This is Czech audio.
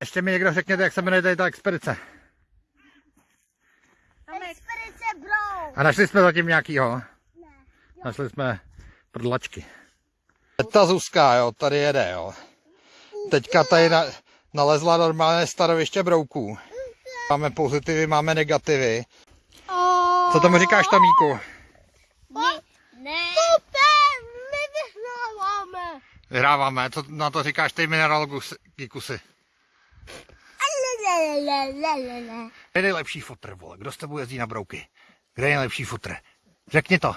Ještě mi někdo řekněte, jak se jmenuje tady ta expedice. Expedice bro. A našli jsme zatím nějakýho? Ne. Našli jsme prdlačky. Ta Zuzka, jo, tady jede, jo. Teďka tady na, nalezla normálně staroviště brouků. Máme pozitivy, máme negativy. Co tomu říkáš, tamíku? Vyhráváme. Co na to říkáš ty mineralogy kusy? Kde je nejlepší fotr, vole? Kdo s tebou jezdí na brouky? Kde je nejlepší fotr? Řekni to.